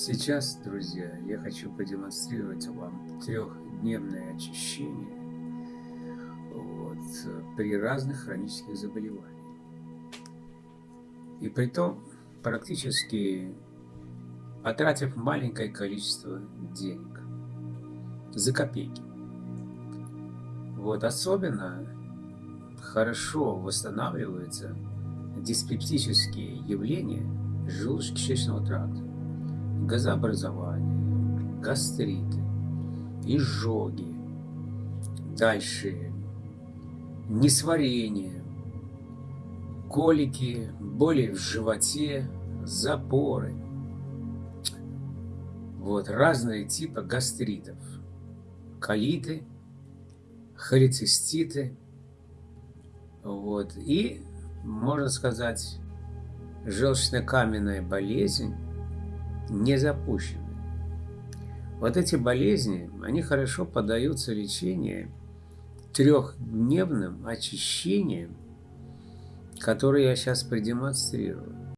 Сейчас, друзья, я хочу продемонстрировать вам трехдневное очищение вот, при разных хронических заболеваниях. И при том, практически потратив маленькое количество денег за копейки. Вот особенно хорошо восстанавливаются диспептические явления желудочно-кишечного тракта газообразование, гастриты, изжоги, дальше несварение, колики, боли в животе, запоры. Вот разные типы гастритов, колиты, холециститы, вот, и, можно сказать, желчно-каменная болезнь, не запущены. Вот эти болезни, они хорошо поддаются лечению трехдневным очищением, которое я сейчас продемонстрирую.